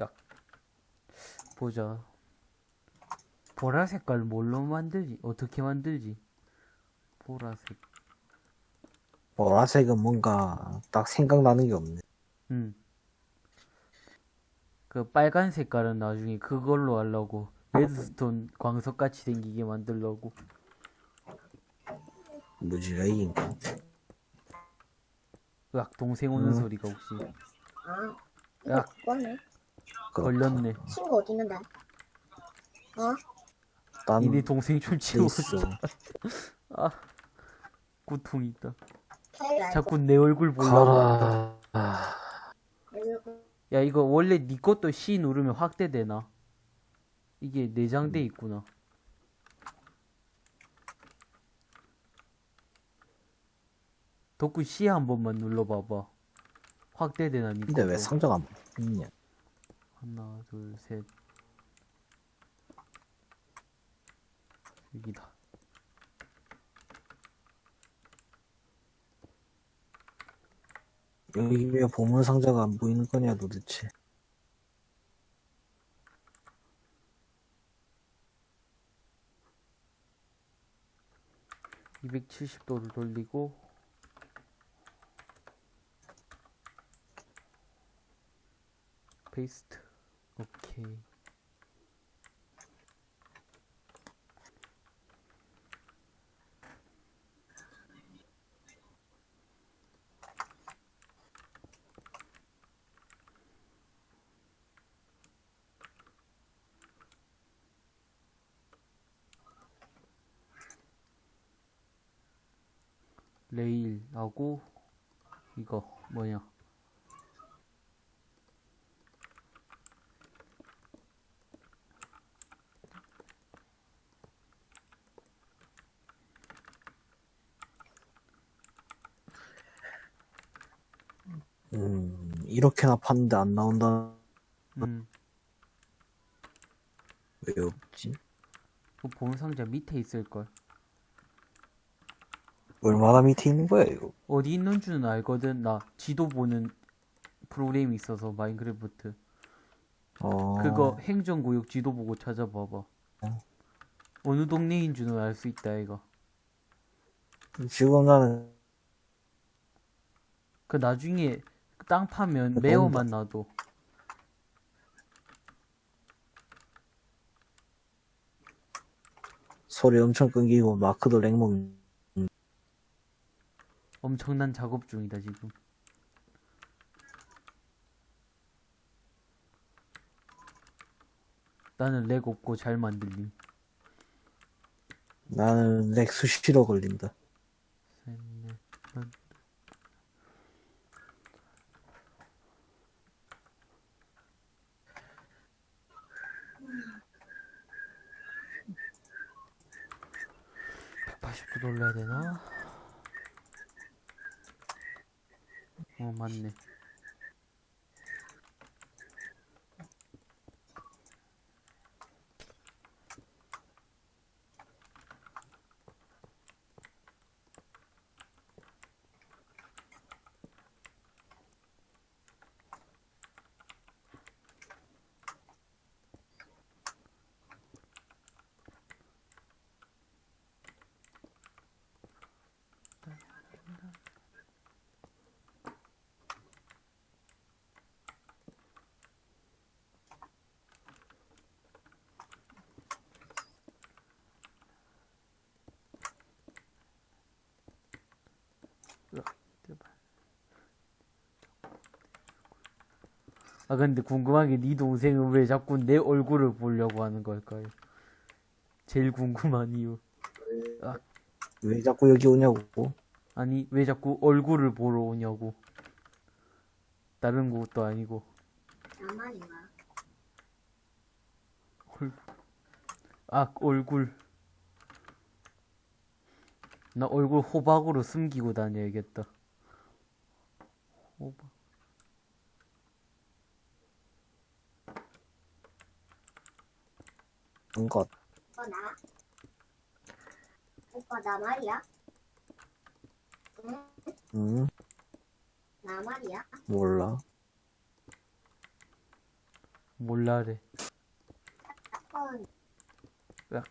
야 보자 보라 색깔 뭘로 만들지 어떻게 만들지 보라색 보라색은 뭔가 딱 생각나는 게 없네. 음. 그 빨간 색깔은 나중에 그걸로 하려고 레드스톤 광석같이 생기게 만들려고 무지가 이긴가? 으악 동생 오는 음. 소리가 혹시 아, 야. 걸렸네 친구 어디 있는데? 어? 난 니네 동생 좀 치워 있어. 아 고통이 있다 자꾸 내 얼굴 보려고. 아. 야 이거 원래 니 것도 C 누르면 확대되나? 이게 내장돼 있구나 덕구 C 한 번만 눌러봐봐 확대되나 니 근데 왜. 상자가 안 있냐? 하나 둘셋. 여기다. 여기 왜 보물 상자가 안 보이는 거냐 도대체? 이백칠십 도를 돌리고 페이스트 오케이. 레일하고 이거 뭐냐 음, 이렇게나 팠는데 안 나온다. 음, 왜 없지? 그 보물 상자 밑에 있을 걸. 얼마나 밑에 있는 거야 이거? 어디 있는 줄은 알거든. 나 지도 보는 프로그램이 있어서 마인크래프트. 어, 그거 행정구역 지도 보고 찾아봐봐. 어느 동네인 줄은 알 수 있다 이거. 지금 나는 그 나중에 땅 파면 어, 매어만 놔도. 소리 엄청 끊기고 마크도 랭몽. 엄청난 작업 중이다 지금. 나는 렉 없고 잘 만들림. 나는 렉 수시로 걸린다. 셋, 넷, 다섯. (180도) 돌려야 되나? 어 맞네 으악, 제발. 아 근데 궁금한 게 네 동생은 왜 자꾸 내 얼굴을 보려고 하는 걸까요? 제일 궁금한 이유. 왜 자꾸 여기 오냐고? 아니 왜 자꾸 얼굴을 보러 오냐고. 다른 것도 아니고. 나만인가? 얼굴. 아 얼굴. 나 얼굴 호박으로 숨기고 다녀야겠다. 호박. 것. 오빠 나? 오빠 나 말이야? 응? 응? 나 말이야? 몰라. 몰라래. 건덕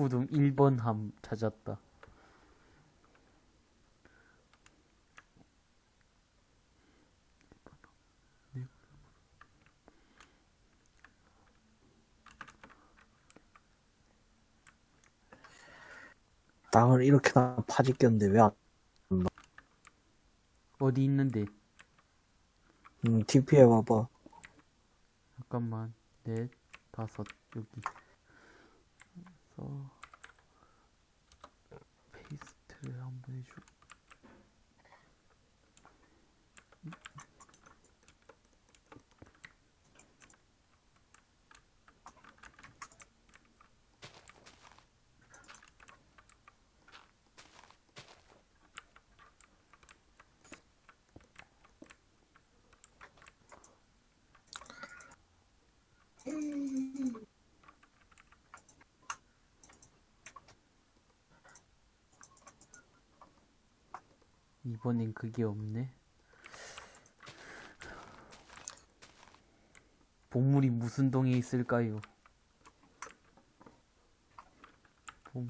구동 1번 함 찾았다. 땅을 이렇게나 파짓겼는데 왜 안, 어디 있는데? 음, TP에 와봐. 잠깐만. 넷, 다섯, 여기. 그래서 페이스트를 한번 해줘. 이번엔 그게 없네. 보물이 무슨 동에 있을까요? 보물.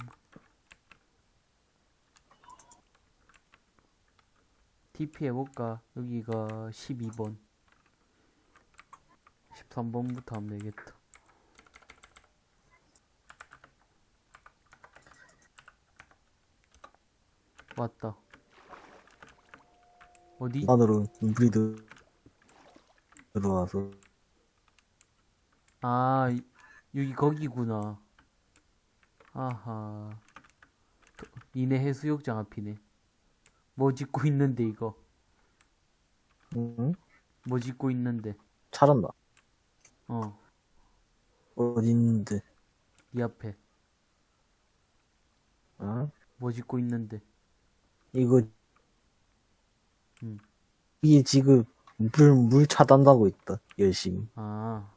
TP 해볼까? 여기가 12번. 13번부터 하면 되겠다. 왔다. 어디? 안으로 물이 들- 들어와서. 아, 이- 여기 거기구나. 아하. 도- 이내 해수욕장 앞이네. 뭐 짓고 있는데, 이거? 응? 뭐 짓고 있는데? 찾았나? 어, 어디 있는데? 이 앞에. 어? 뭐 짓고 있는데? 이거, 음. 이게 지금 물, 물 차단하고 있다. 열심히. 아.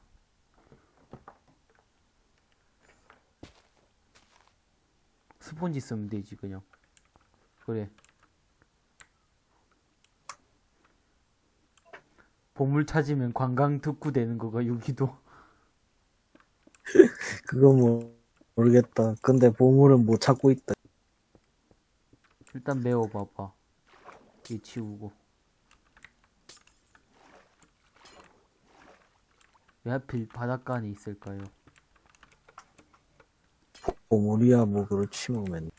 스폰지 쓰면 되지, 그냥. 그래. 보물 찾으면 관광 특구 되는 거가 여기도. 그거 뭐, 모르겠다. 근데 보물은 못 찾고 있다. 일단 메워봐봐. 이 치우고. 왜 하필 바닷가 안에 있을까요? 보물이야, 뭐, 그렇지, 뭐, 맨.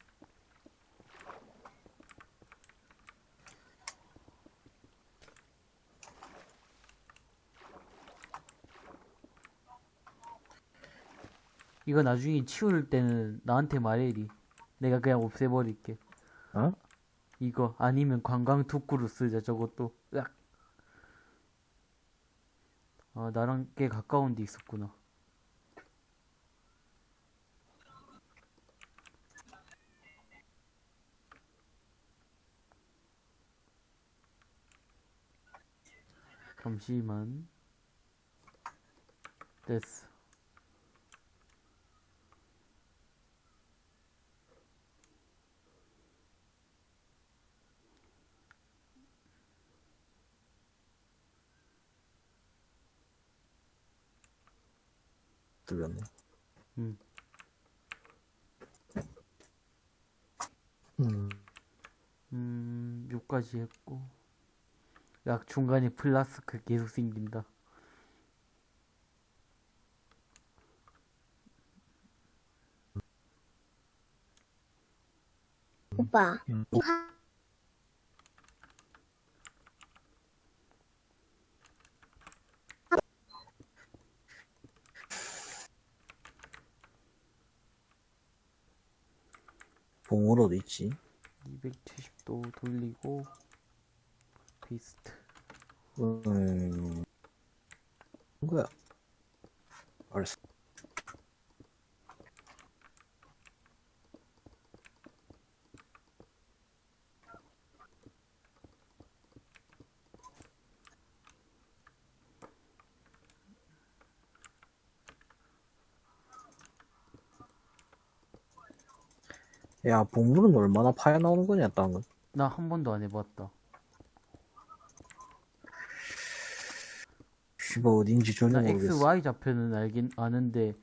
이거 나중에 치울 때는 나한테 말해리. 내가 그냥 없애버릴게. 어? 이거 아니면 관광 특구로 쓰자 저것도. 으악. 아 나랑 꽤 가까운 데 있었구나. 잠시만. 됐어. 들렸네. 음. 음. 음, 요까지 했고. 약 중간에 플라스크 계속 생긴다. 오빠 음. 어디 있지? 270도 돌리고 페이스트. 음, 뭐야? 알았어. 야, 복물은 얼마나 파야 나오는 거냐, 땅은. 나 한 번도 안 해봤다. 씨발, 어딘지 전혀 나 모르겠어. X, Y 좌표는 알긴 아는데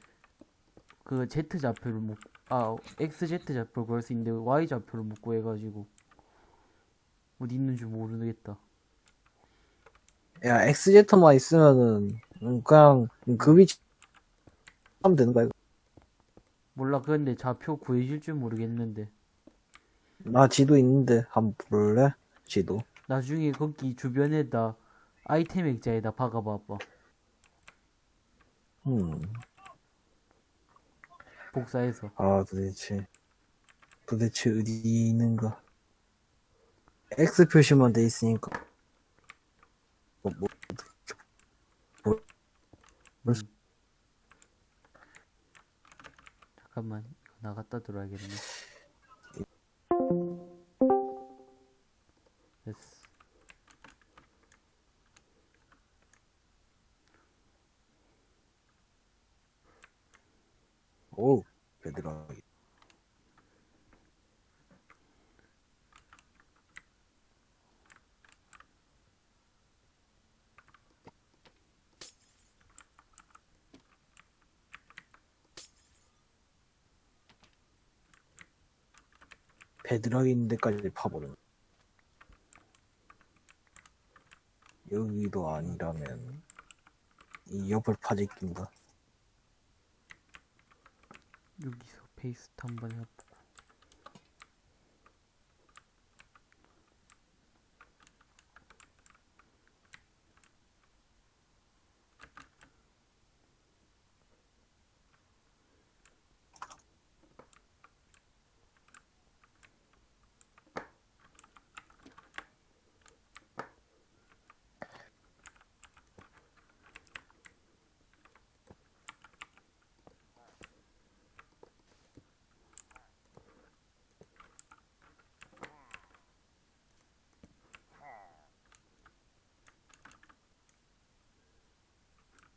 그 Z 좌표를 못, 아 X, Z 좌표 그럴 수 있는데 Y 좌표를 못 구해가지고 어디 있는지 모르겠다. 야, XZ만 있으면은, 음, 그냥, 그 위치, 하면 되는 거야. 몰라 그런데 좌표 구해질 줄 모르겠는데 나 지도 있는데, 한번 볼래? 지도. 나중에 거기 주변에다 아이템 액자에다 박아봐봐. 음. 복사해서. 아, 도대체. 도대체 어디 있는가. X 표시만 돼 있으니까. 뭐, 뭐, 뭐, 뭐, 잠깐만 나갔다 들어야겠네. 됐어. 오, 베드락이. 베드락 있는 데까지 파보는. 여기도 아니라면 이 옆을 파지 낀다. 여기서 페이스트 한번 해보고.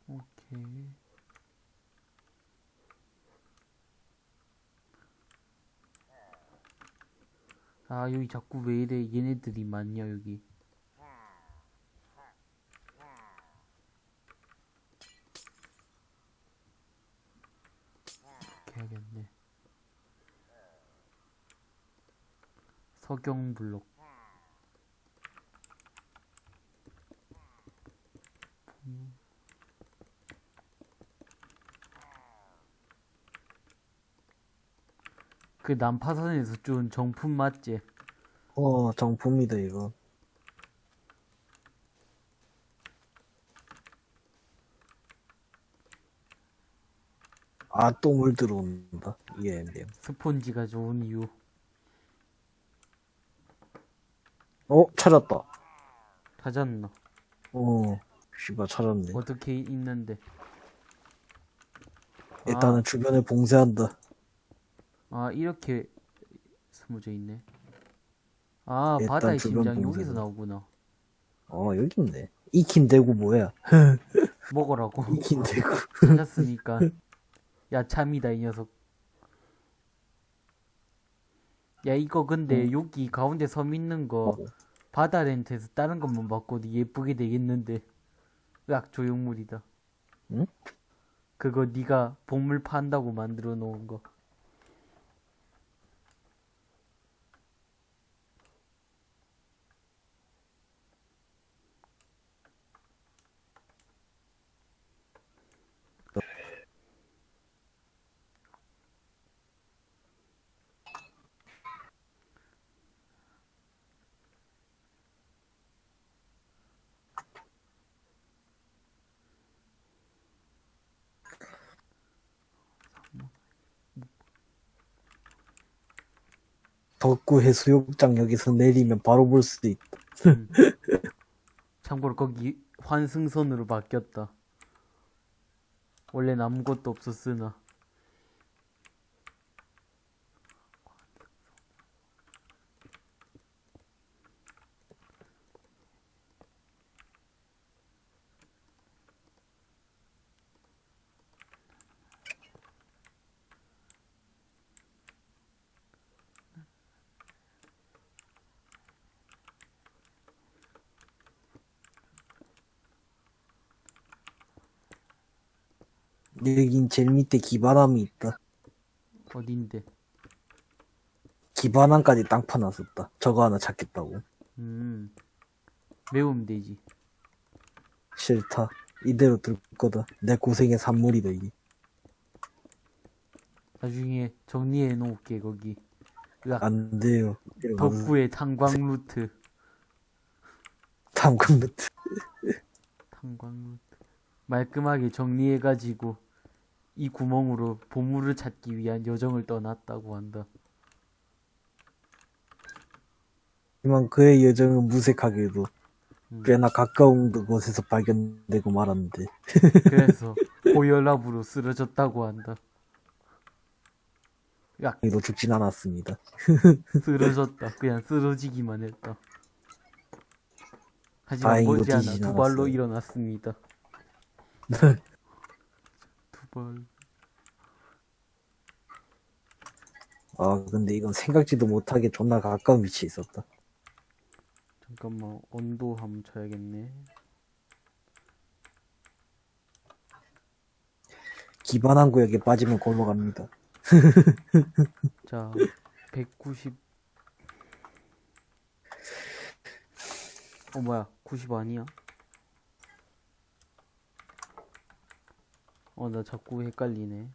오케이. 아, 여기 자꾸 왜 이래 얘네들이 많냐, 여기. 이렇게 해야겠네. 석영 블록. 그 난파선에서 준 정품 맞지? 어, 정품이다, 이거. 아, 똥을 들어온다. 이게 엠비엠. 스폰지가 좋은 이유. 어, 찾았다. 찾았나? 어, 씨발, 찾았네. 어떻게 있는데? 일단은 주변에 봉쇄한다. 아, 이렇게 스무져 있네. 아, 바다의 심장이. 여기서 나오구나. 어, 여기 있네. 익힌 대구 뭐야? 먹으라고. 익힌 대구. 찾았으니까. 야, 참이다, 이 녀석. 야, 이거 근데 여기 가운데 섬 있는 거 어. 바다 렌트에서 다른 것만 바꿔도 예쁘게 되겠는데. 으악, 조형물이다. 응? 그거 네가 복물 판다고 만들어 놓은 거. 덕구 해수욕장 여기서 내리면 바로 볼 수 있다. 음. 참고로 거기 환승선으로 바뀌었다. 원래는 아무것도 없었으나. 여긴 제일 밑에 기반함이 있다. 어딘데? 기반함까지 땅 파놨었다. 저거 하나 찾겠다고. 음. 메우면 되지. 싫다. 이대로 둘 거다. 내 고생의 산물이다, 이게. 나중에 정리해 놓을게, 거기. 으악, 안 돼요. 덕구의 탄광 루트. 탐금 루트. 탄광 루트. 말끔하게 정리해가지고, 이 구멍으로 보물을 찾기 위한 여정을 떠났다고 한다. 하지만 그의 여정은 무색하게도 음. 꽤나 가까운 곳에서 발견되고 말았는데. 그래서 고혈압으로 쓰러졌다고 한다. 야, 이도 죽진 않았습니다. 쓰러졌다. 그냥 쓰러지기만 했다. 하지만 머지않아 두 발로. 일어났습니다. 두 발. 아, 근데 이건 생각지도 못하게 존나 가까운 위치에 있었다. 잠깐만 온도 한번 쳐야겠네. 기반한 구역에 빠지면 골로 갑니다. 자, 190. 어 뭐야? 90 아니야? 어 나 자꾸 헷갈리네.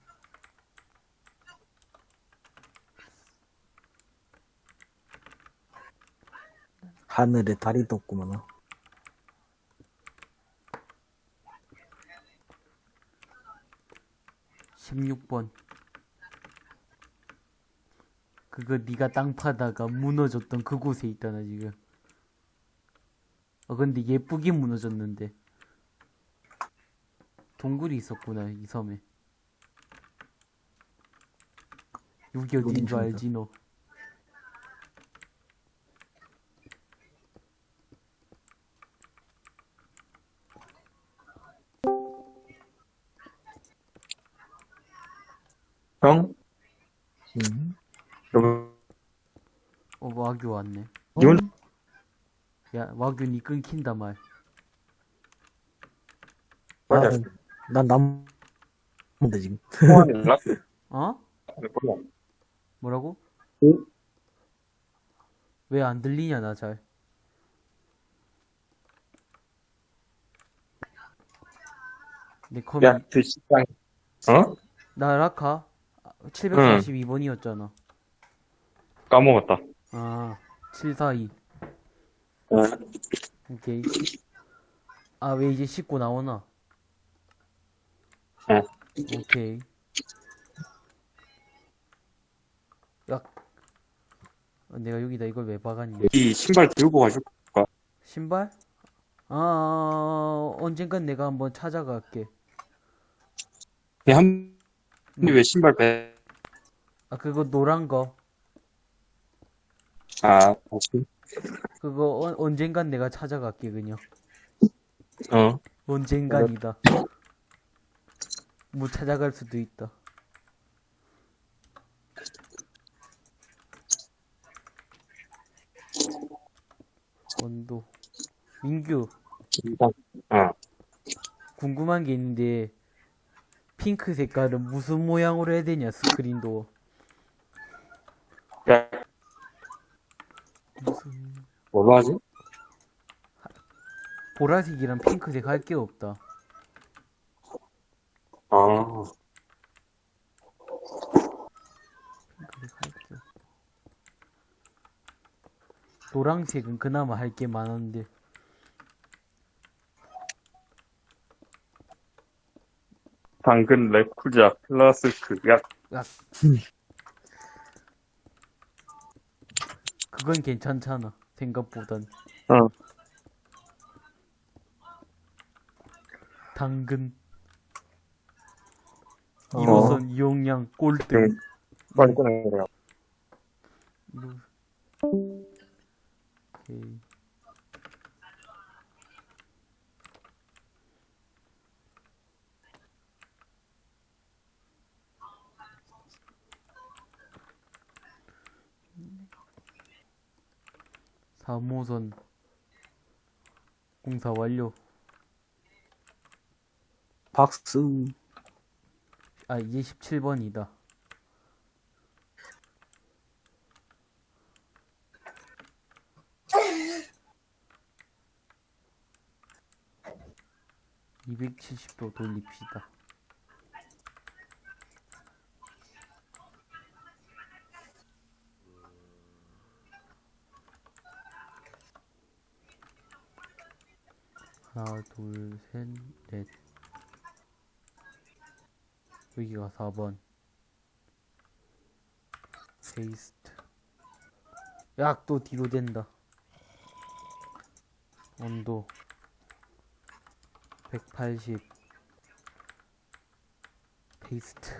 하늘에 달이 떴구만. 16번. 그거 네가 땅 파다가 무너졌던 그곳에 있다나 지금. 어 근데 예쁘게 무너졌는데. 동굴이 있었구나 이 섬에. 여기 어딘 줄 알지 너? 형? 음. 여보, 어 와규 왔네. 이건 야 와규 니 끊긴다 말. 맞아. 아, 난 남, 근데 지금. 통화는 연락? 어? 몰라. 뭐라고? 응? 왜안 들리냐 나 잘. 내 컴이 야, 그 시장. 어? 나 라카 742번이었잖아. 까먹었다. 아, 742. 어. 오케이. 아, 왜 이제 씻고 나오나? 응. 오케이. 야. 어, 내가 여기다 이걸 왜 박았니? 이 신발 들고 가줄 신발? 아, 언젠간 내가 한번 찾아갈게. 한, 근데 왜 신발 배, 아, 그거 노란 거. 아, 혹시? 그거 언, 언젠간 내가 찾아갈게, 그냥. 어. 언젠간이다. 뭐 찾아갈 수도 있다. 원도. 민규. 어. 궁금한 게 있는데, 핑크 색깔은 무슨 모양으로 해야 되냐, 스크린도. 야, 무슨, 뭘로 하지? 보라색이랑 핑크색 할 게 없다. 아, 핑크색 할 게 없다. 노랑색은 그나마 할 게 많은데. 당근 레쿠자 플라스크. 야, 야. 그건 괜찮잖아. 생각보단. 어. 당근 어. 1호선 이용량 꼴등 응. 빨리 꺼내래요. 3호선 공사 완료. 박수. 아 27번이다. 270도 돌립시다. 하나 둘셋넷. 여기가 4번. 페이스트 약또 뒤로 된다. 온도. 180 페이스트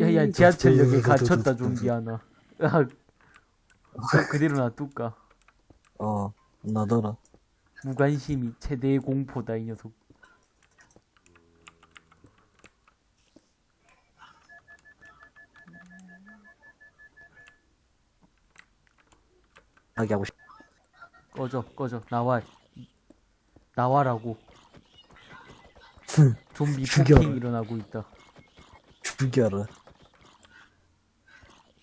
야야 지하철역에 갇혔다 좀비 하나. 야 그대로 놔둘까 어, 나더라. 무관심이 최대의 공포다 이 녀석 하게 하고 싶. 꺼져 꺼져 나와 나와라고 좀비. 폭행 일어나고 있다 죽여라.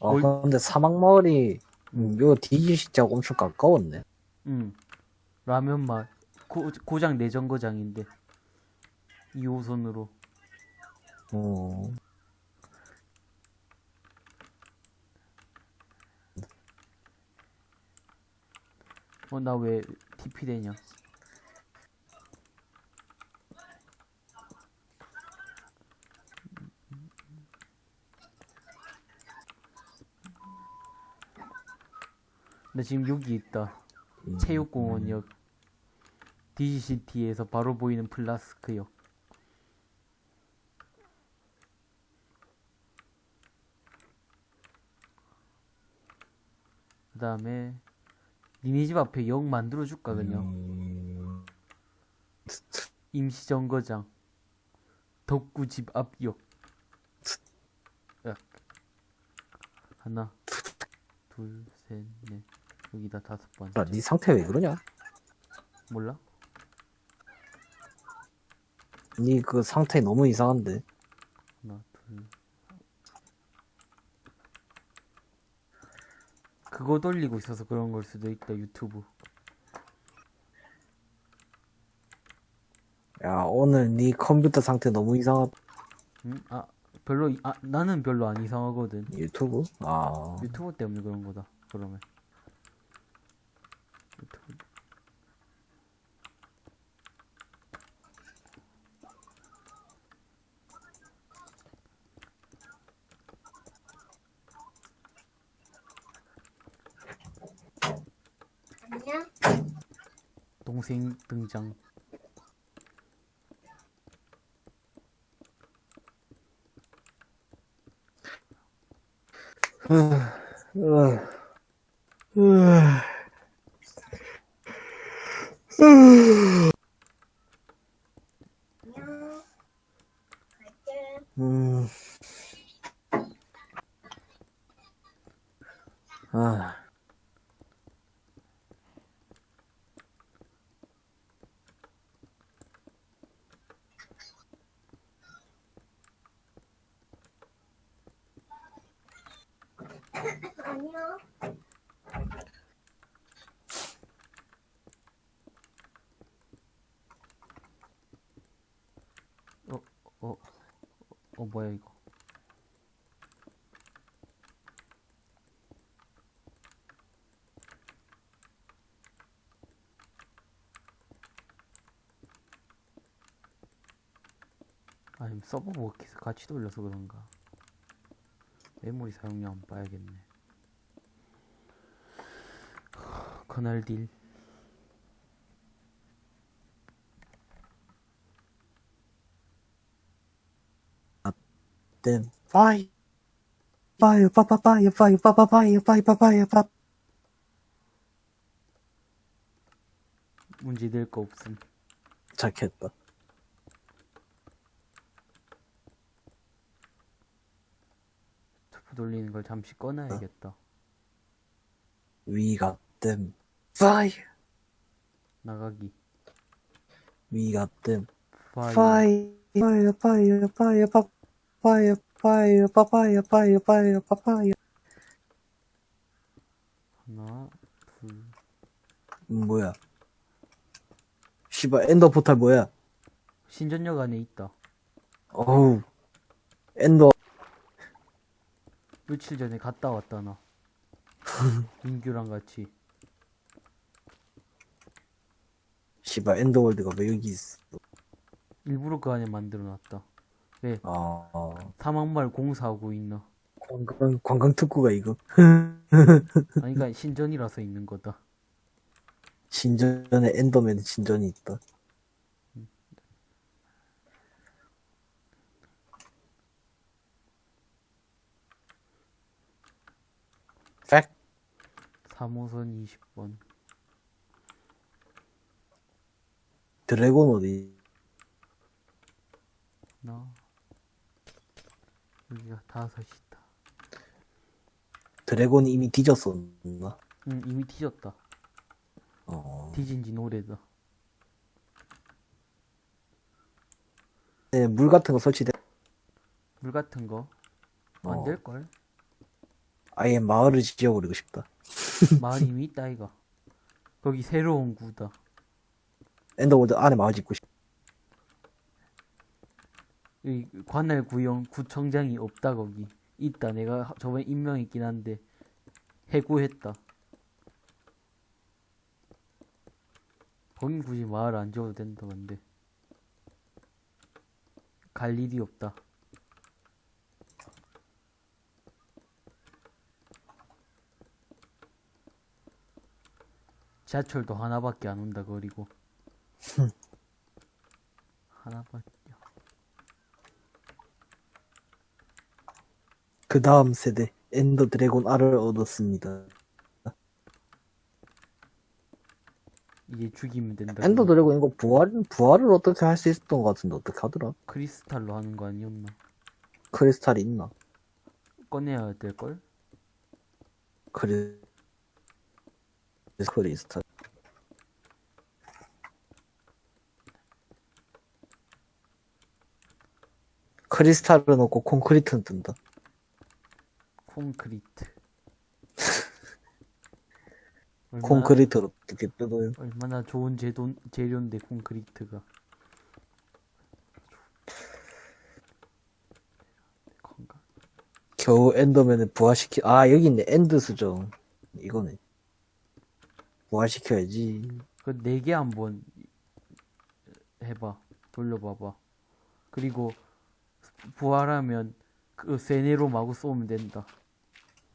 아, 어이. 근데 사막마을이, 음, 이거 디지 진짜 엄청 가까웠네. 응. 라면 맛. 고, 고장 내정거장인데. 2호선으로. 어, 어 나왜 TP 되냐 나 지금 여기 있다. 음, 체육공원역. DGCT에서 바로 보이는 플라스크역. 그 다음에 니네 집 앞에 역 만들어줄까 그냥? 음, 임시정거장. 덕구 집 앞역. 야. 하나 둘셋넷 여기다 다섯 번째 야, 네 상태 왜 그러냐? 몰라? 네 그 상태 너무 이상한데. 하나 둘 그거 돌리고 있어서 그런 걸 수도 있다 유튜브 야, 오늘 네 컴퓨터 상태 너무 이상하다. 응? 아 별로 이- 아 나는 별로 안 이상하거든 유튜브? 아, 유튜브 때문에 그런 거다 그러면 안녕. 동생 등장 안녕. 갈게. 음. 아, 안녕. 어 어, 뭐야 이거 아니 서버 같이 돌려서 그런가 메모리 사용량 한번 봐야겠네 커널 딜 땐 파이 파이 빠빠빠이 파이 빠빠빠이 파이 빠빠이 빠 문제 될 거 없음 착했다 걸 잠시 꺼놔야겠다 We got them fire 나가기 We got them fire fire fire fire fire 빠 fire fire 빠빠이 fire fire 빠빠이 하나 둘 음, 뭐야 씨발 Ender portal 뭐야 신전역 안에 있다 어우 Ender 며칠 전에 갔다 왔다 나 민규랑 같이. 씨발 엔더월드가 왜 여기 있어? 일부러 그 안에 만들어 놨다. 왜아 어. 사막말 공사하고 있나 관광 관광 특구가 이거? 아니 그니까 신전이라서 있는 거다. 신전에 엔더맨 신전이 있다 팩 3호선 20번. 드래곤 어디? 나. 여기가 다섯이다. 드래곤이 이미 뒤졌었나? 응 이미 뒤졌다. 어. 뒤진 지 오래다 네, 물 같은 거 설치돼. 물 같은 거. 안 어. 될걸 아예 마을을 지어버리고 싶다. 마을 이미 있다 이가 거기 새로운 구다 Ender World 안에 마을 짓고 싶다 이 관할 구형 구청장이 없다 거기. 있다. 내가 하- 저번에 임명했긴 한데. 해고했다. 거긴 굳이 마을 안 지어도 된다 근데. 갈 일이 없다 지하철도 하나밖에 안 온다 그리고. 하나밖에. 그 다음 세대 엔더 드래곤 알을 얻었습니다. 이제 죽이면 된다 Ender. Dragon 이거 부활 부활을 어떻게 할 수 있었던 것 같은데 어떻게 하더라? 크리스탈로 하는 거 아니었나? 크리스탈이 있나? 꺼내야 될걸? 크리 크리스탈 크리스탈은 없고 콘크리트는 뜬다. 콘크리트. 얼마나, 콘크리트를 어떻게 뜯어요. 얼마나 좋은 제도, 재료인데 콘크리트가. 겨우 Enderman을 부활시키 아 여기 있네. End 수정. 이거네 부활시켜야지. 그 네 개 한번 해봐. 돌려봐봐. 그리고 부활하면 그 세네로 마구 쏘면 된다.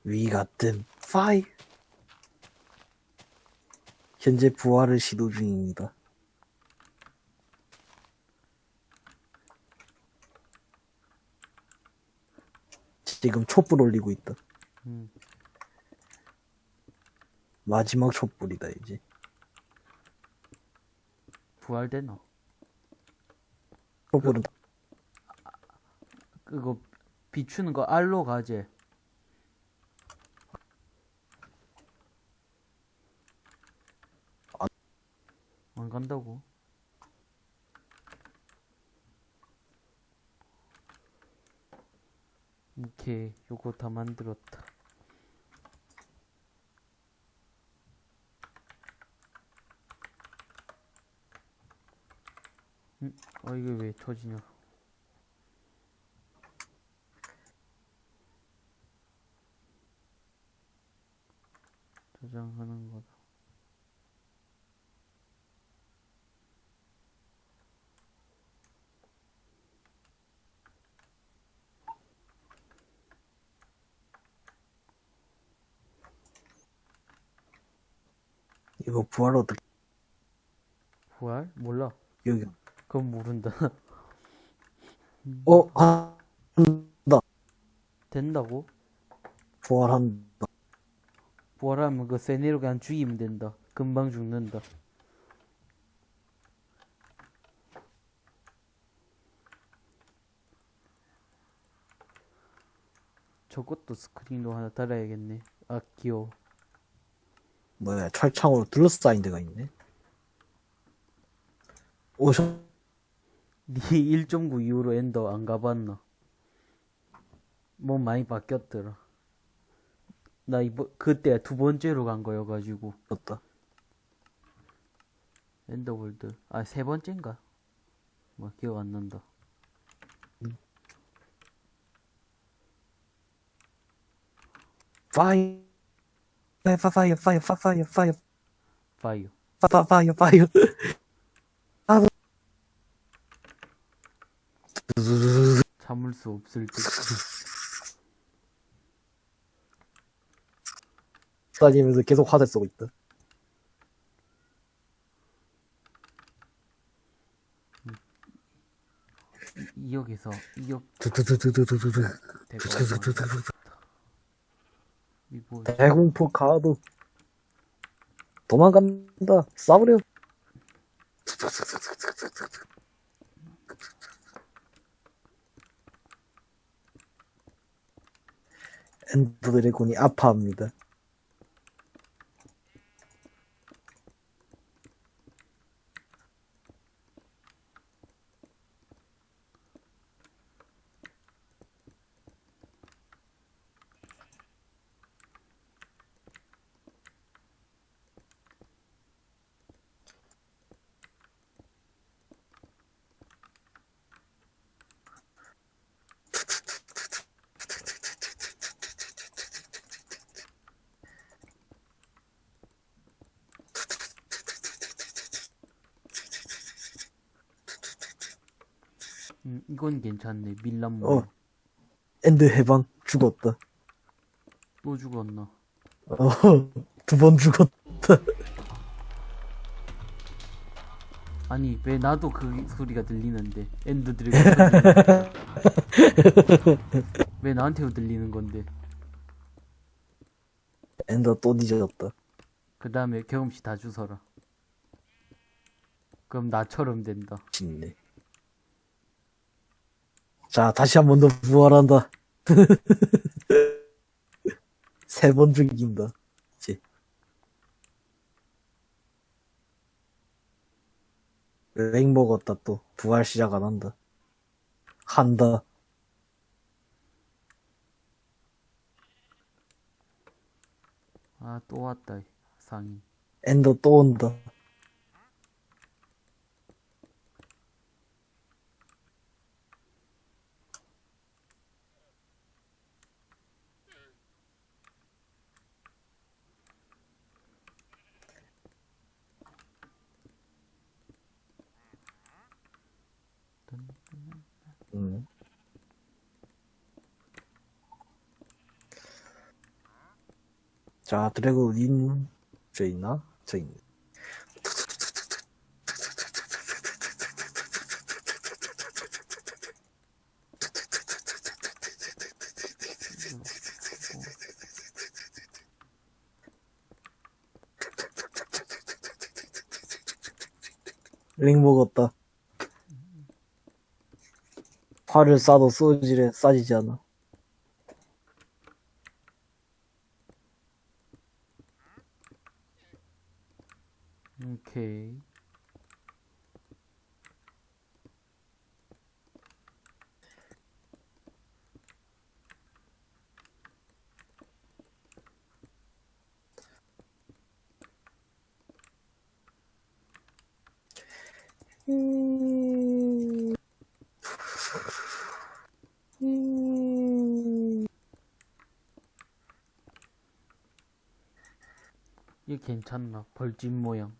위 같은 파이. 현재 부활을 시도 중입니다. 지금 촛불 올리고 있다. 음. 마지막 촛불이다 이제. 부활되나 촛불은 그거 비추는 거 알로 가재 안 간다고? 오케이 요거 다 만들었다 음? 어 이게 왜 터지냐 저장하는 거다. 이거 부활 어떻게, 부활? 몰라. 여기. 그건 모른다. 어, 아, 한다. 된다고? 부활한다. 부활하면 그 세네로 그냥 죽이면 된다. 금방 죽는다. 저것도 스크린으로 하나 달아야겠네. 아, 귀여워. 뭐야, 철창으로 둘러싸인 데가 있네. 오션, 니 1.9 이후로 Ender 안 가봤나? 뭐 많이 바뀌었더라. 나 이번 그때 두 번째로 간 거여가지고 떴다. Ender World 아 세 번째인가? 뭐 기억 안 난다. 파이, 파이, 파이, 파이, 파이, 파이, 파이어. 파이, 파이, 파이. 아, 참을 수 없을 듯. 다니면서 계속 화살 쏘고 있다. 이 2역에서 2역 두두두두두두두. 대가 두두두두두. 이거 대공포 가도 도망간다. 싸우려. 엔더 드래곤이 아파합니다. 음, 이건 괜찮네. 밀란 모 어. 엔드 해방 죽었다. 또 죽었나? 어, 두 번 죽었다. 아니 왜 나도 그 소리가 들리는데 Ender Dragon 왜 나한테도 들리는 건데 Ender 또 뒤졌다. 그 다음에 경험치 다 주서라 그럼 나처럼 된다 짓네. 자, 다시 한 번 더 부활한다. 세 번 죽인다. 이제. 렉 먹었다 또. 부활 시작 안 한다. 한다. 아 또 왔다 상인 엔더 또 온다. 음. 자, 드래곤 인, 저 있나? 저 있네. 링 먹었다. 활을 쏴도 쏘지래, 쏴지지 않아. 오케이 이 괜찮나 벌집 모양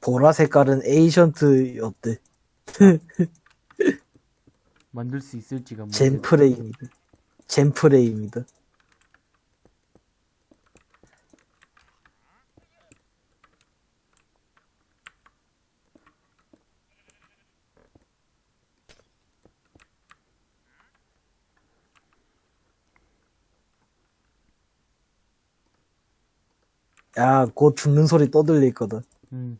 보라 색깔은 에이션트였대. 만들 수 있을지가 모르겠다. 젠프레임이다. 젠프레임이다. 야, 곧 죽는 소리 떠들릴 거다. 음.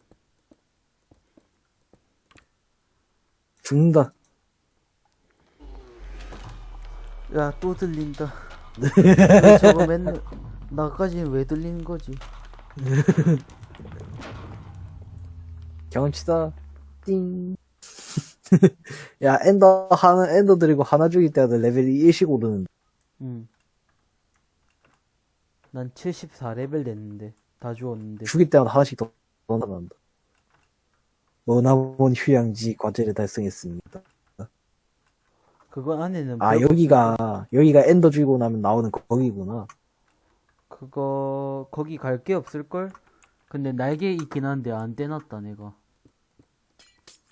죽는다. 야, 또 들린다. 왜 저거 맨날, 나까지는 왜 들리는 거지? 경험치다. 띵. 야, 엔더 하나, 엔더 드리고 하나 죽일 때마다 레벨이 1씩 오르는데. 음. 난 74레벨 됐는데, 다 주웠는데. 죽일 때마다 하나씩 더 나간다. 머나먼 휴양지 과제를 달성했습니다. 그거 안에는. 아, 별- 여기가, 여기가 엔더 죽이고 나면 나오는 거- 거기구나. 그거, 거기 갈 게 없을걸? 근데 날개 있긴 한데 안 떼놨다, 내가.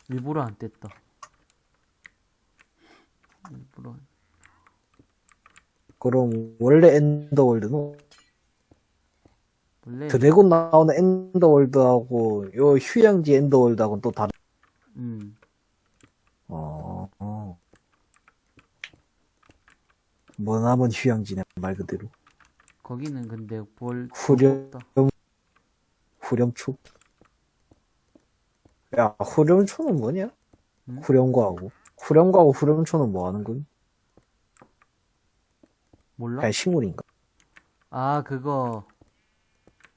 일부러 안 뗐다. 일부러. 안- 그럼, 원래 Ender World는. Dragon 나오는 Ender World하고, 요 휴양지 Ender World하고는 또 다른, 음. 어, 어. 머나먼 휴양지네, 말 그대로. 거기는 근데 뭘. 후렴. 후렴초? 야, 후렴초는 뭐냐? 응? 후렴과하고. 후렴과하고 후렴초는 뭐 하는 건? 몰라? 그냥 식물인가? 아, 그거.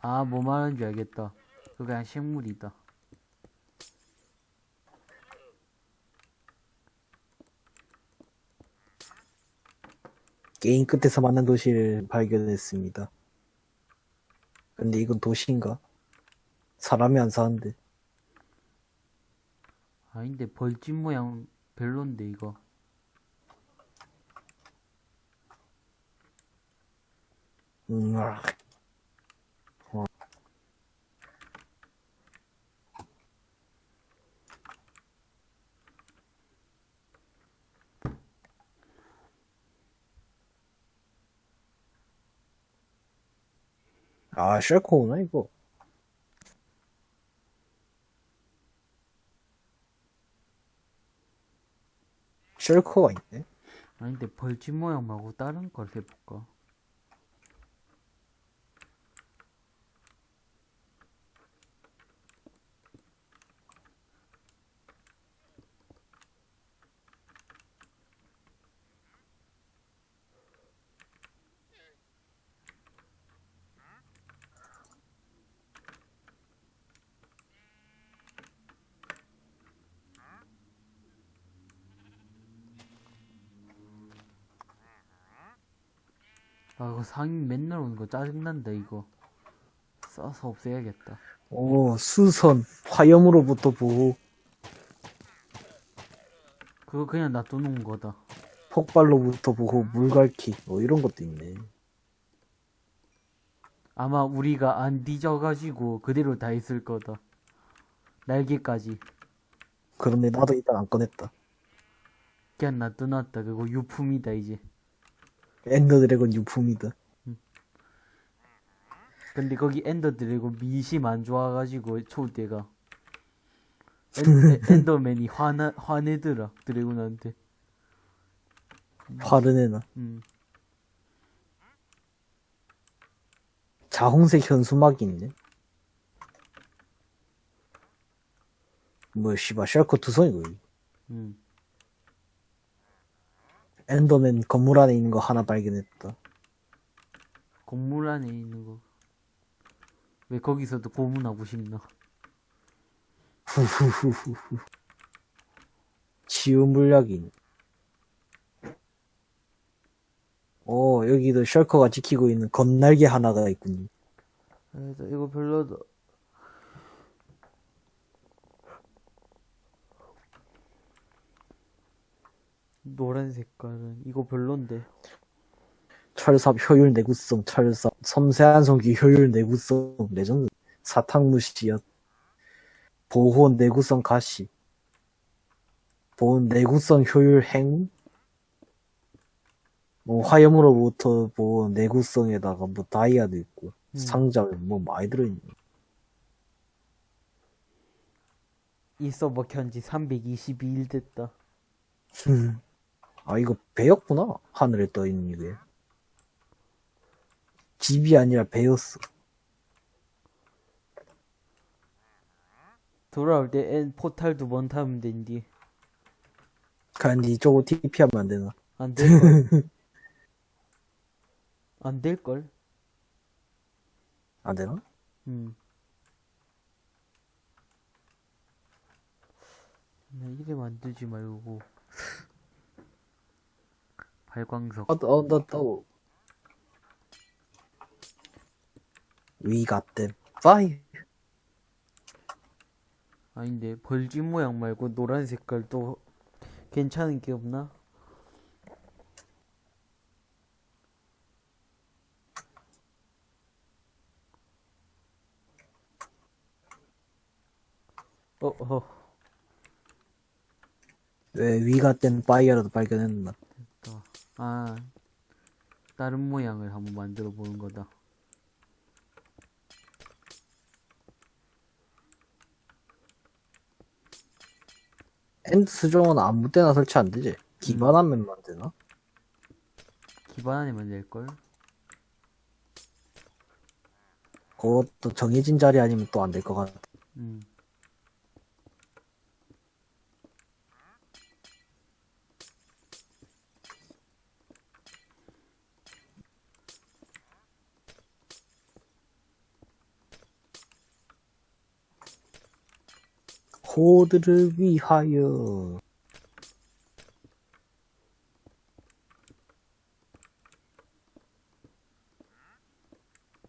아, 뭐 말하는지 알겠다. 그거 그냥 식물이다. 게임 끝에서 만난 도시를 발견했습니다. 근데 이건 도시인가? 사람이 안 사는데. 아닌데, 벌집 모양 별론데, 이거. 음, 아. 어. 아, 쉘코구나, 이거. 쉘코가 있네. 아닌데, 벌집 모양 말고 다른 걸 해볼까? 아, 이거 상인 맨날 오는 거 짜증난다, 이거. 써서 없애야겠다. 오, 수선, 화염으로부터 보호, 그거 그냥 놔두는 거다. 폭발로부터 보호, 물갈퀴, 뭐 이런 것도 있네. 아마 우리가 안 뒤져가지고 그대로 다 있을 거다. 날개까지. 그런데 나도 일단 안 꺼냈다. 그냥 놔둬놨다. 그거 유품이다, 이제. Ender Dragon 유품이다. 근데 거기 Ender Dragon 민심 안 좋아가지고 초대가 En, Enderman이 화나 화내더라 Dragon한테. 화를 내나. 음. 자홍색 현수막이 있네. 뭐, 씨발, 셜커 두성이고. 음. 엔더맨 건물 안에 있는 거 하나 발견했다. 건물 안에 있는 거. 왜 거기서도 고문하고 싶나? 후후후후후. 치유 있네. 오, 여기도 셜커가 지키고 있는 건날개 하나가 있군요. 아, 이거 별로다. 노란 색깔은 이거 별론데. 철삽 효율 내구성, 철삽, 섬세한 성기 효율 내구성, 레전드, 사탕무시야. 보호 내구성 가시. 보호 내구성 효율 행운? 뭐 화염으로부터 보호 내구성에다가 뭐 다이아도 있고 음. 상자에 뭐 많이 들어있네. 이 서버 켠지 322일 됐다. 아 이거 배였구나 하늘에 떠 있는 이게. 집이 아니라 배였어. 돌아올 때엔 포탈 두 번 타면 된디. 간지 저거 TP하면 안 되나? 안 될걸? 안 될걸? 안 되나? 음. 나 이래 만들지 말고. 발광석. 어, 어, 나 또. We got them. 아닌데, 벌집 모양 말고 노란 색깔 또 괜찮은 게 없나? 어, 어, 왜 got them fire라도 발견했나? 또. 아, 다른 모양을 한번 만들어 보는 거다. End 수정은 아무 때나 설치 안 되지? 기반암만 되나? 기반 안에 만들걸? 그것도 정해진 자리 아니면 또 안 될 것 같아. 음. 코드를 위하여.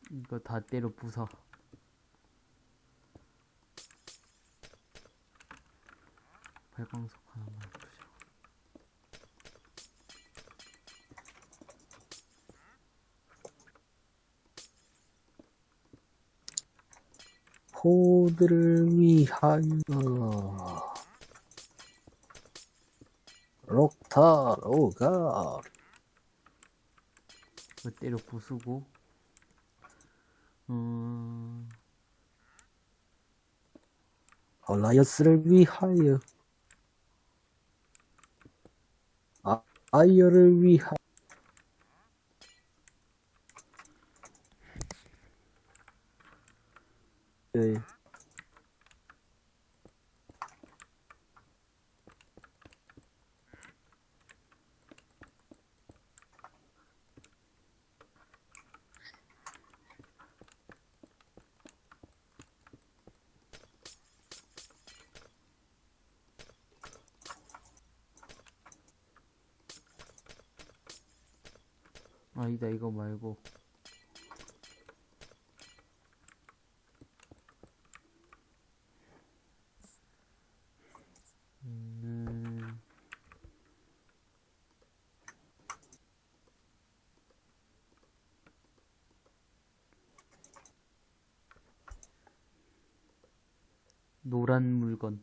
이거 다 때려 부숴. 발광석 하나만 부셔. 코드를 위하여. 록타, 로가. 이거 때려 부수고. 음, 얼라이어스를 위하여. 아, 아이어를 위하여. 네. 아니다, 이거 말고. 음, 노란 물건.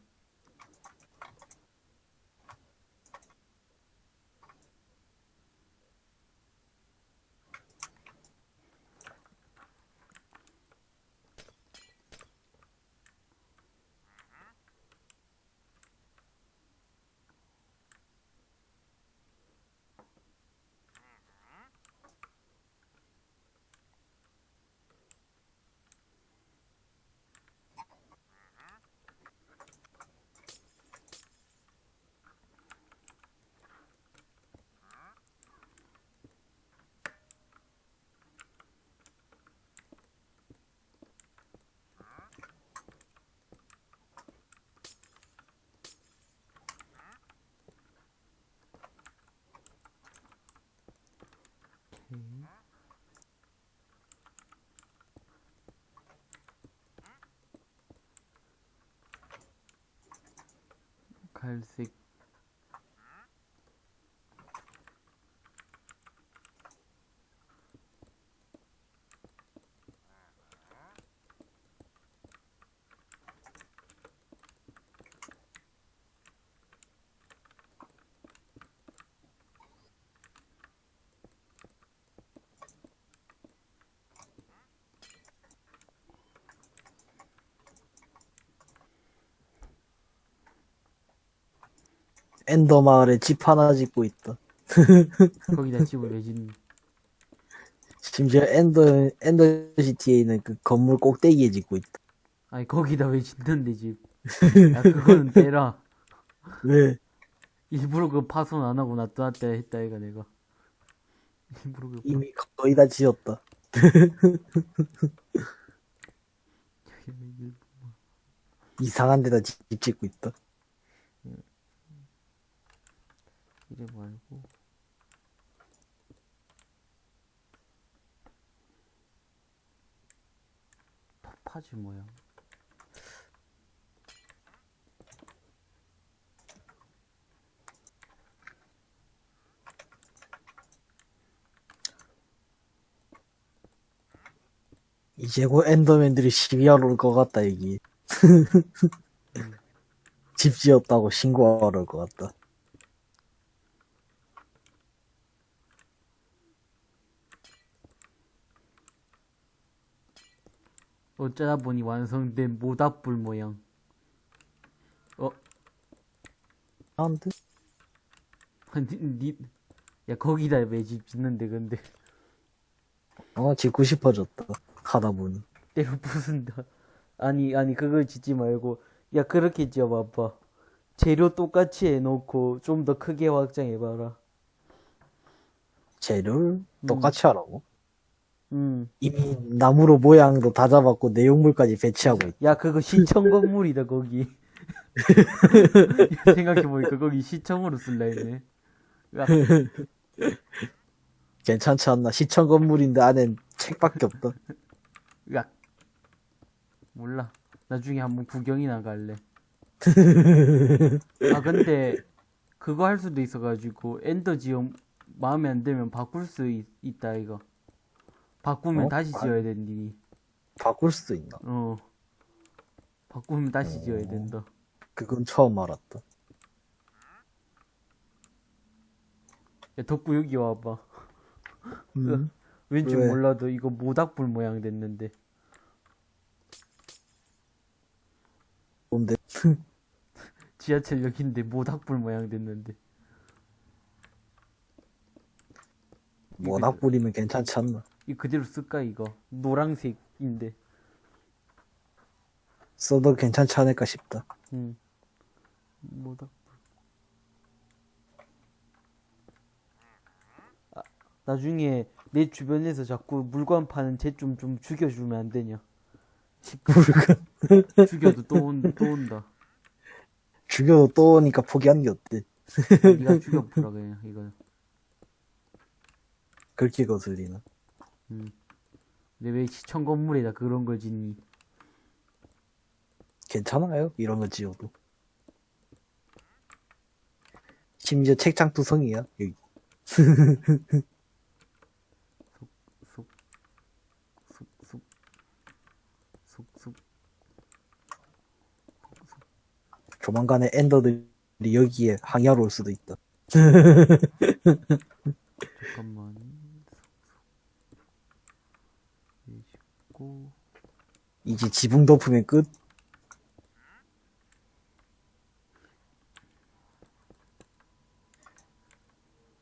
오케이. 갈 Ender 마을에 집 하나 짓고 있다. 거기다 집을 왜 짓니? 심지어 Ender, Ender City에 있는 그 건물 꼭대기에 짓고 있다. 아니 거기다 왜 짓는데 집? 야 그거는 빼라. 왜? 일부러 그 파손 안 하고 놔뒀다 했다 얘가 내가. 일부러 그 이미 거의 다 지었다. 이상한 데다 집 짓고 있다. 이래 말고 파지 모양. 이제 곧 엔더맨들이 시비하러 올 것 같다, 여기. 집 지었다고 신고하러 올 것 같다. 어쩌다 보니 완성된 모닥불 모양. 어, 안 돼? 니, 니, 야 거기다 왜 집 짓는데 근데 어, 짓고 싶어졌다. 하다 보니. 때로 부순다. 아니 아니 그걸 짓지 말고 야 그렇게 지어봐봐. 재료 똑같이 해놓고 좀 더 크게 확장해봐라. 재료를 똑같이 하라고? 음. 이미 나무로 모양도 다 잡았고 내용물까지 배치하고 있다. 야 그거 시청 건물이다 거기. 생각해보니까 거기 시청으로 쓸라 했네. 야, 괜찮지 않나? 시청 건물인데 안엔 책밖에 없다. 야. 몰라. 나중에 한번 구경이 나 갈래. 아 근데 그거 할 수도 있어가지고 엔더 지형 마음에 안 들면 바꿀 수 있, 있다 이거. 바꾸면 어? 다시 아. 지어야 된디. 바꿀 수도 있나? 어. 바꾸면 다시 지어야 된다. 그건 처음 알았다. 야 덕구 여기 와봐. 음. 왠지 왜? 몰라도 이거 모닥불 모양 됐는데. 뭔데? 지하철역인데 모닥불 모양 됐는데. 뿌리면 괜찮지 않나? 이 그대로 쓸까 이거? 노랑색인데. 써도 괜찮지 않을까 싶다. 응. 모닥불. 아, 나중에 내 주변에서 자꾸 물건 파는 쟤 좀 좀 죽여주면 안 되냐? 물건 죽여도 또, 온, 또 온다. 죽여도 또 오니까 포기한 게 어때? 네가 죽여보라 그냥 이거. 그렇게 거슬리나? 근데 왜 시청 건물에다 그런 걸 짓니? 괜찮아요? 이런 거 지어도. 심지어 책장 두성이야, 여기. 조만간에 엔더들이 여기에 항야로 올 수도 있다. 잠깐만. 해주고 이제 지붕 덮으면 끝?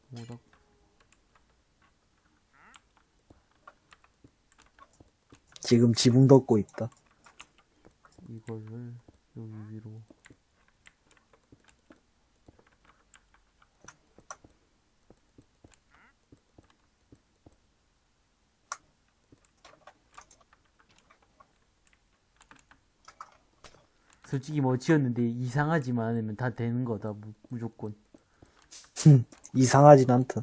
모닥. 지금 지붕 덮고 있다. 이거를 여기 위로. 솔직히 뭐 지었는데 이상하지만 않으면 다 되는 거다 무, 무조건 이상하진 않다.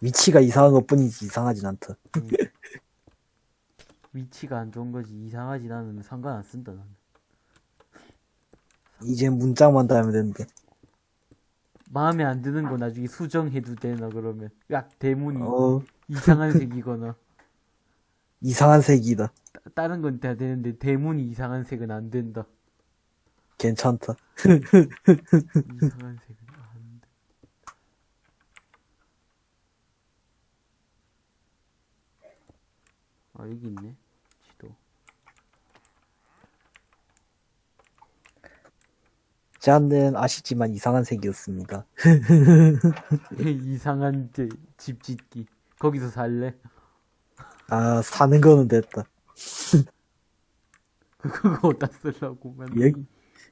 위치가 이상한 것 뿐이지 이상하진 않다. 위치가 안 좋은 거지 이상하진 않으면 상관 안 쓴다 나는 이제 문짝만 달면 되는데. 마음에 안 드는 거 나중에 수정해도 되나 그러면 야 대문이 어, 이상한 색이거나 이상한 색이다. 따- 다른 건 다 되는데 대문이 이상한 색은 안 된다 괜찮다. 이상한 색은 안 돼. 아 여기 있네 지도 제안은 아시지만 이상한 색이었습니다. 이상한 데- 집 짓기. 거기서 살래? 아, 사는 거는 됐다. 그거 어디다 쓰려고 맨날. 여기,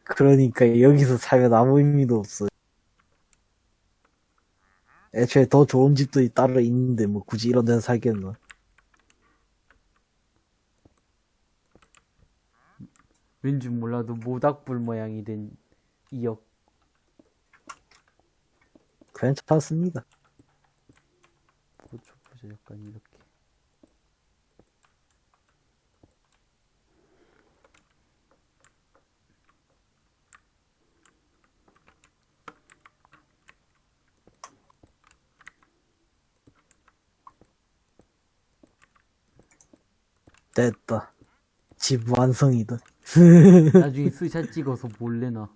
그러니까 여기서 살면 아무 의미도 없어. 애초에 더 좋은 집도 따로 있는데 뭐 굳이 이런 데서 살겠나. 왠지 몰라도 모닥불 모양이 된 이역. 괜찮습니다. 보자, 보자, 약간 이렇게. 됐다. 집 완성이다. 나중에 스샷 찍어서 몰래 나.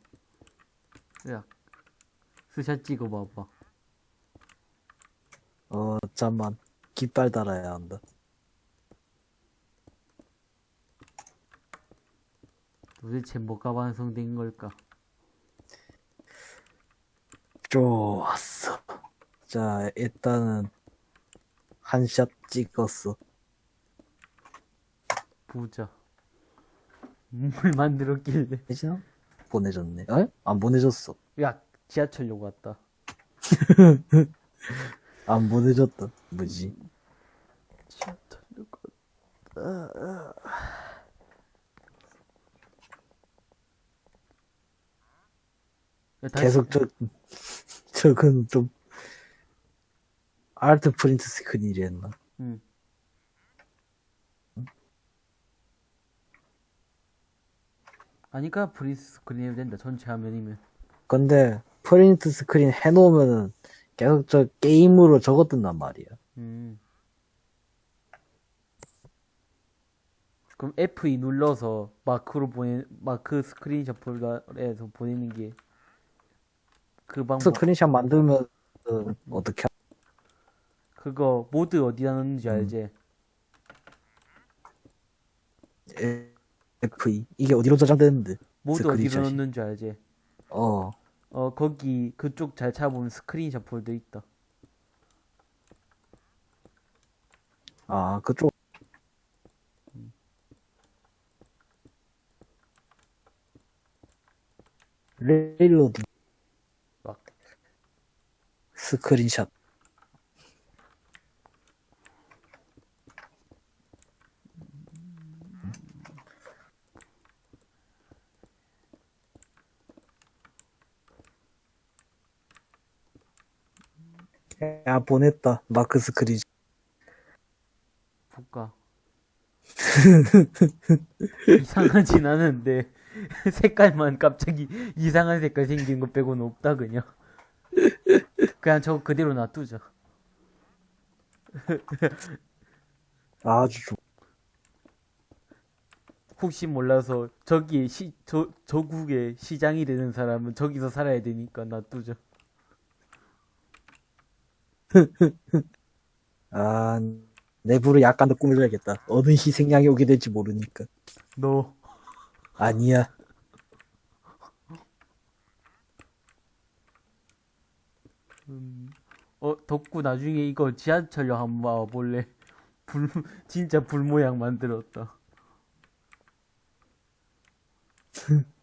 야, 스샷 찍어봐봐. 어, 잠만. 깃발 달아야 한다. 도대체 뭐가 완성된 걸까? 좋았어. 자, 일단은 한 샷 찍었어. 보자. 뭘 만들었길래. 되지나? 보내줬네. 에? 안 보내줬어. 야, 지하철역 왔다. 안 보내줬다. 뭐지? 지하철역 왔다. 야, 다시- 계속 저, 저건 좀, 아트 프린트 스크린이라 했나? 응. 아니까 print screen 해도 된다. 전체 화면이면. 근데, print screen 해놓으면은, 계속 저 게임으로 적어 뜬단 말이야. 음. 그럼 F2 눌러서 마크로 보내 마크 스크린샷 폴더에서 보내는 게 그 방법. 스크린샷 만들면, 은 어떻게, 하- 그거 모드 어디다 넣는지 알지? 에- F2. 이게 어디로 저장되는데? 모드 어디로 스크린샷이. 넣는지 알지? 어, 어 거기 그쪽 잘 찾아보면 스크린샷 폴더 있다. 아, 그쪽. 레일로드 막 스크린샷. 야, 보냈다. 마크 스크린. 볼까? 이상하진 않은데 색깔만 갑자기 이상한 색깔 생긴 거 빼고는 없다 그냥. 그냥 저거 그대로 놔두자. 아주 좋. 혹시 몰라서 저기 시, 저, 저국에 시장이 되는 사람은 저기서 살아야 되니까 놔두자. 아, 내부를 약간 더 꾸며줘야겠다. 어느 희생양이 오게 될지 모르니까. 너 아니야. 음, 어 덕구 나중에 이거 지하철역 한번 와볼래? 불 진짜 불 모양 만들었다.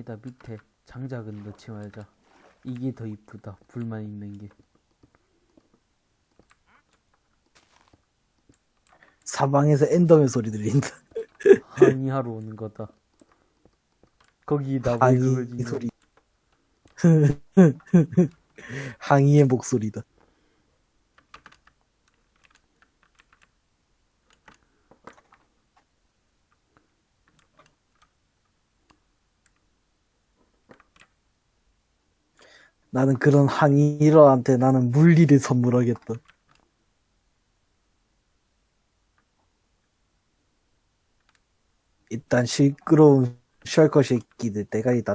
아니다 밑에 장작은 넣지 말자 이게 더 이쁘다 불만 있는 게 사방에서 엔더맨 소리 들린다. 항의하러 오는 거다 거기다 왜 항의 소리. 항의의 목소리다. 나는 그런 항의러한테 나는 물리를 선물하겠다. 일단 시끄러운 셜커 새끼들 대가리 다.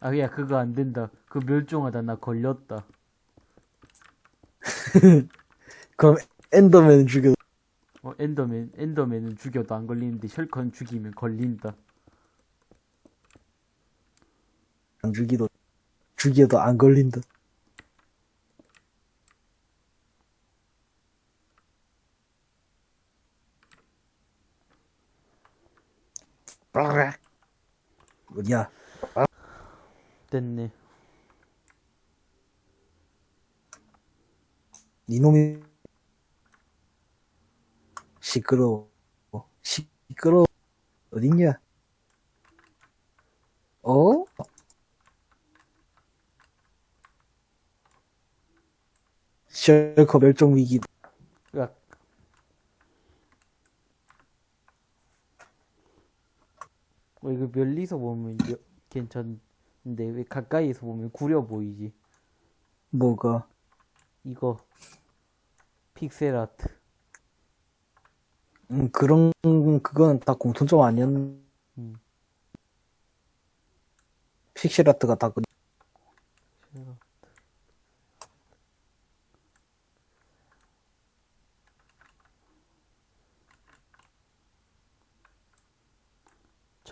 아 야 그거 안 된다. 그 멸종하다. 나 걸렸다. 그럼 엔더맨 죽여. 어 엔더맨 엔더맨은 죽여도 안 걸리는데 셜컨 죽이면 걸린다. 안 죽이도 죽여도 안 걸린다. 야, 됐네 니놈이 시끄러워. 시끄러워. 어딨냐? 어? 셜커 멸종 위기. 어, 이거 멀리서 보면 여- 괜찮은데 왜 가까이에서 보면 구려 보이지 뭐가? 이거 픽셀 아트 음, 그런, 그거는 다 공통점 아니었, 음. 픽셀 아트가 다 그,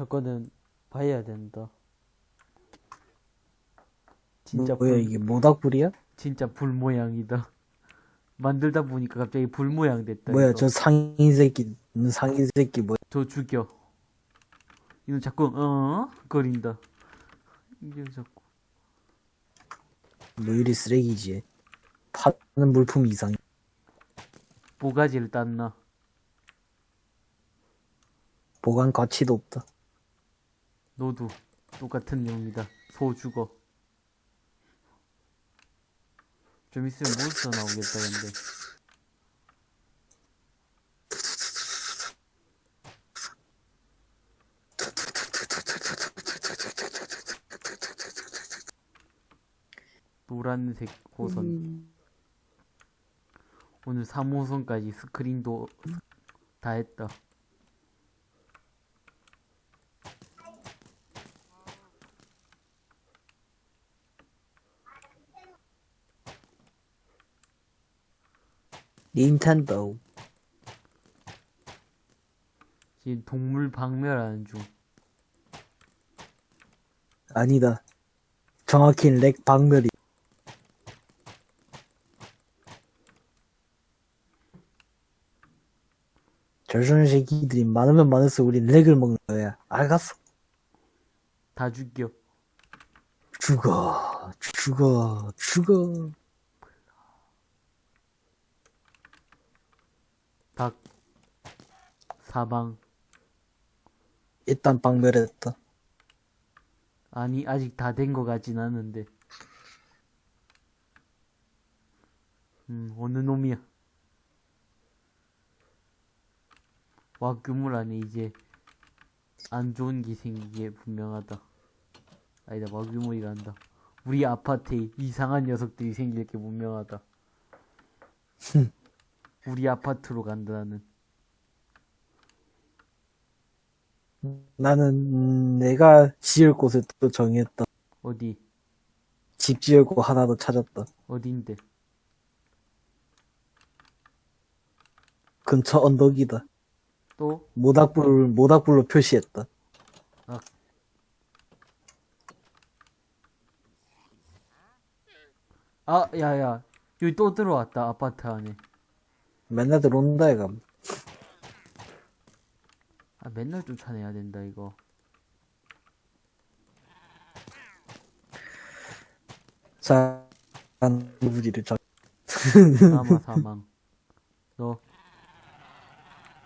저거는 봐야 된다 진짜 뭐야, 불, 이게 모닥불이야? 진짜 불 모양이다 만들다 보니까 갑자기 불 모양 됐다 뭐야, 이거. 저 상인 새끼, 음, 상인 새끼 뭐야? 저 죽여 이거 자꾸 어 거린다 이게 자꾸 뭐 이리 쓰레기지. 파는 물품 이상. 모가지를 땄나 보관 가치도 없다. 너도 똑같은 내용이다. 소 죽어. 좀 있으면 몬스터 나오겠다, 근데. 노란색 호선. 오늘 3호선까지 스크린도 다 했다. 닌텐도. 지금 동물 박멸하는 중. 아니다. 정확히 렉 박멸이. 저런 새끼들이 많으면 많을수록 우린 렉을 먹는 거야. 알겠어. 다 죽여. 죽어, 죽어, 죽어. 닭. 사방. 일단 박멸했다. 아니, 아직 다 된 거 같진 않은데. 음, 어느 놈이야. 와, 그물 안에 이제 안 좋은 게 생기게 분명하다. 아니다, 와규물이란다. 우리 아파트에 이상한 녀석들이 생길 게 분명하다. 우리 아파트로 간다, 나는. 나는 음, 내가 지을 곳을 또 정했다. 어디? 집 지을고 하나 더 찾았다. 어딘데? 근처 언덕이다. 또? 모닥불 모닥불로 표시했다. 아, 야, 야. 여기 또 들어왔다, 아파트 안에. 맨날 들어온다 이거 아 맨날 쫓아내야 된다 이거. 자 누구지를 저 사망 사망. 너.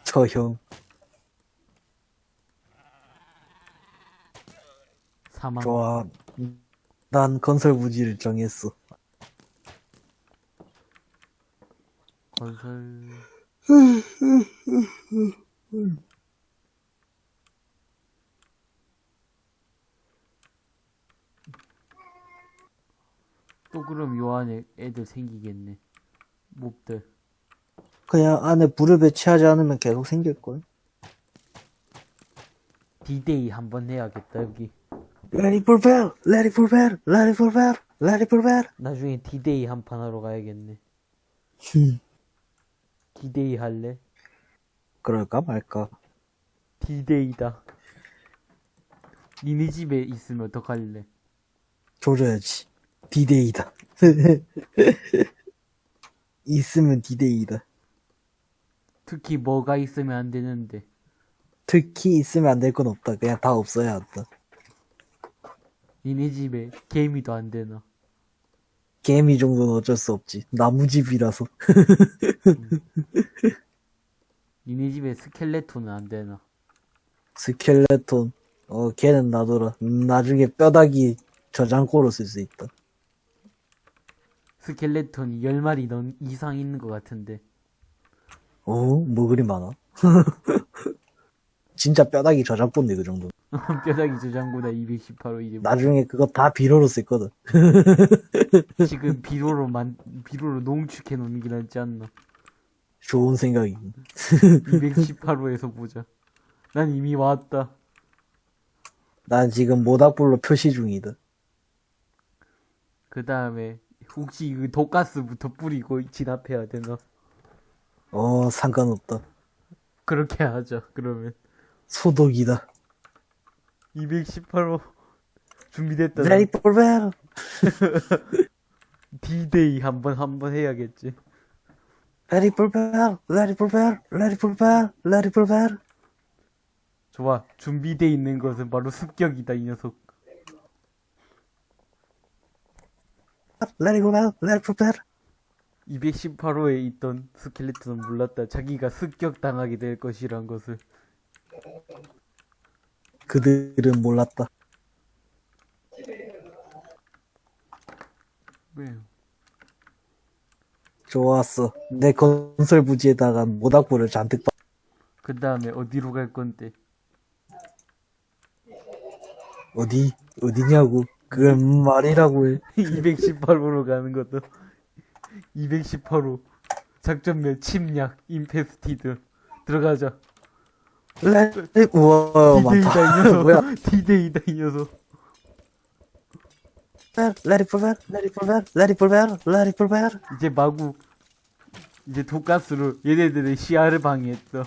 저형. 사망. 좋아. 난 건설 무지를 정했어. 건설. 또 그럼 요 안에 애들 생기겠네. 몹들. 그냥 안에 불을 배치하지 않으면 계속 생길걸. 디데이 한번 해야겠다, 여기. Let it prepare, let it prepare, let it prepare, let it prepare. 나중에 디데이 한 판 하러 가야겠네. 디데이 할래? 그럴까 말까. 디데이다. 니네 집에 있으면 어떡할래? 조져야지. 디데이다. 있으면 디데이다. 특히 뭐가 있으면 안 되는데. 특히 있으면 안 될 건 없다. 그냥 다 없어야 한다. 니네 집에 개미도 안 되나? 개미 정도는 어쩔 수 없지. 나무집이라서. 니네 집에 스켈레톤은 안 되나? 스켈레톤. 어, 걔는 놔둬라. 음, 나중에 뼈다귀 저장고로 쓸 수 있다. 스켈레톤이 10마리 넌 이상 있는 것 같은데. 어? 뭐 그리 많아? 진짜 뼈다귀 저장고인데, 그 정도. 뼈다귀 저장고다 218호 이제 나중에 그거 다 비료로 쓸 거든. 지금 비로로 만 비로로 농축해 놓는 게 낫지 않나? 좋은 생각이. 218호에서 보자. 난 이미 왔다. 난 지금 모닥불로 표시 중이다. 그 다음에 혹시 그 독가스부터 뿌리고 진압해야 되나? 어, 상관없다. 그렇게 하자. 그러면 소독이다. 218호 준비됐다. For battle. D-Day 한번 한번 해야겠지. For battle. Ready for battle. Ready for battle. 좋아. 준비돼 있는 것은 바로 습격이다 이 녀석. Battle. Ready for battle. 218호에 있던 스켈레톤은 몰랐다. 자기가 습격 당하게 될 것이란 것을. 그들은 몰랐다. 왜? 좋았어. 내 건설 부지에다가 모닥불을 잔뜩 빠. 그 다음에 어디로 갈 건데? 어디? 어디냐고. 그건 말이라고 해. 218호로 가는 것도 218호 작전면 침략 임페스티드 들어가자 레디, 우와, 많다. 뭐야? 디데이다 이 녀석. 이제 마구 이제 독가스로 얘네들의 시야를 방해했어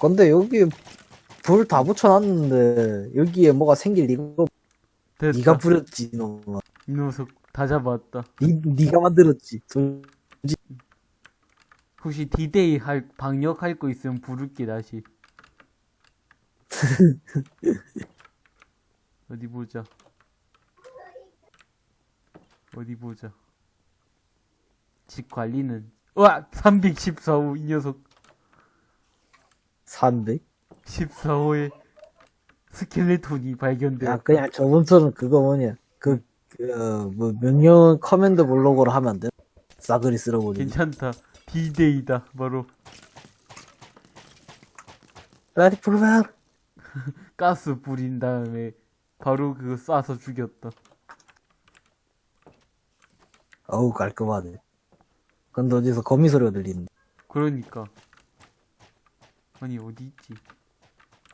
근데 여기 불 다 붙여놨는데 여기에 뭐가 생길 리가 없. 됐다 네가 부렸지, 놈아. 이 녀석 다 잡았다 니, 네가 만들었지. 돈- 혹시 디데이 할 방역 할 거 있으면 부를게 다시 어디 보자 어디 보자 집 관리는 와 314호 이 녀석 300? 14호에 스켈레톤이 발견돼 야, 그냥 저번처럼 그거 뭐냐. 그, 그, 어, 뭐, 명령 command 블록으로 하면 안 돼? 싸그리 쓸어버리고. 괜찮다 디데이다 바로 for battle. 가스 뿌린 다음에 바로 그거 쏴서 죽였다 어우, 깔끔하네. 근데 어디서 거미 소리가 들리는데. 그러니까 아니 어디 있지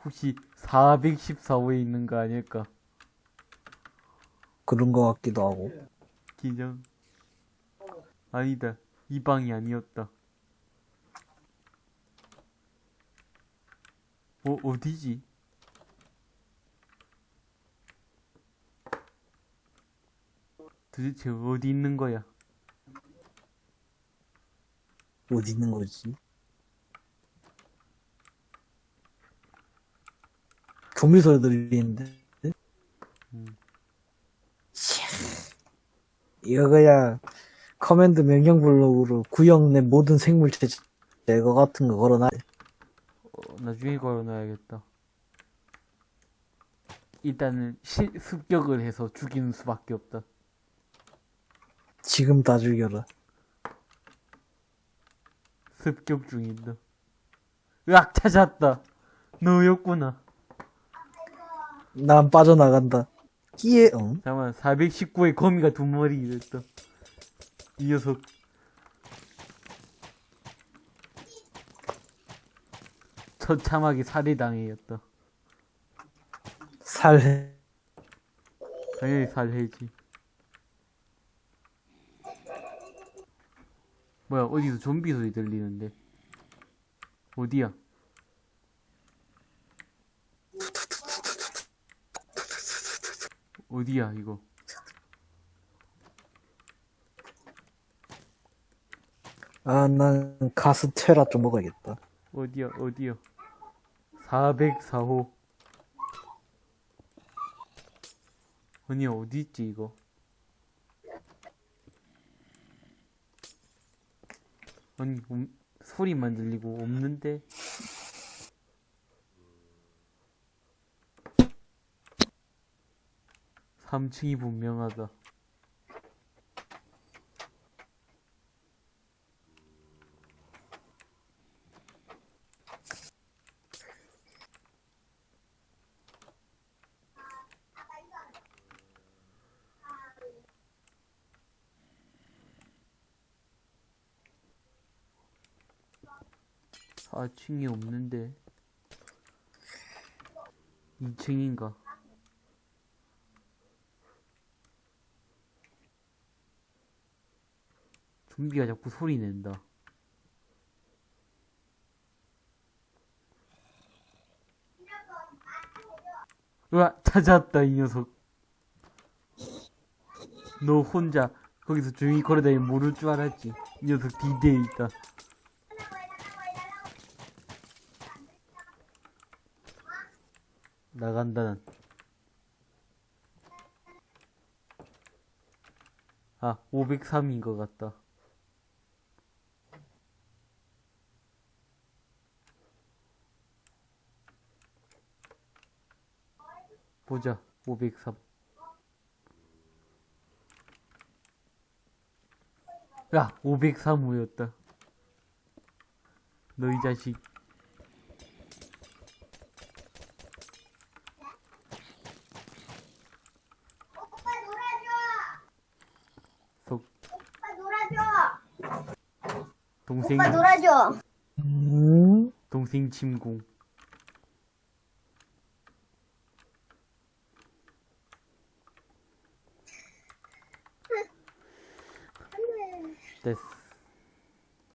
혹시 414호에 있는 거 아닐까 그런 거 같기도 하고. 기정 아니다 이 방이 아니었다. 어 어디지? 도대체 어디 있는 거야? 어디 있는 거지? 거미 소리 들리는데? 이거 그냥 command 명령 블록으로 구형 내 모든 생물체 제거 같은 거 걸어놔. 어, 나중에 걸어놔야겠다. 일단은 시, 습격을 해서 죽이는 수밖에 없다. 지금 다 죽여라. 습격 중이다. 으악 찾았다. 너였구나. 난 빠져나간다. 끼에 응? 잠깐만 419의 거미가 두 마리 됐다. 이 녀석. 처참하게 살해당했다. 살 당연히 살해지. 뭐야 어디서 좀비 소리 들리는데? 어디야? 어디야 이거? 아, 난 가스테라 좀 먹어야겠다. 어디야 어디야? 404호. 아니 어디 있지 이거? 아니 음, 소리만 들리고 없는데? 삼층이 분명하다. 사층이 없는데. 2층인가? 좀비가 자꾸 소리 낸다. 으아, 찾았다, 이 녀석. 너 혼자 거기서 조용히 걸어다니면 모를 줄 알았지. 이 녀석 디데에 있다. 나간다, 난. 아, 503인 것 같다. 보자, 503. 야, 503호였다. 너이 자식. 오빠 놀아줘. 속, 오빠 놀아줘. 동생, 오빠 놀아줘. 음, 동생 침공. 됐어.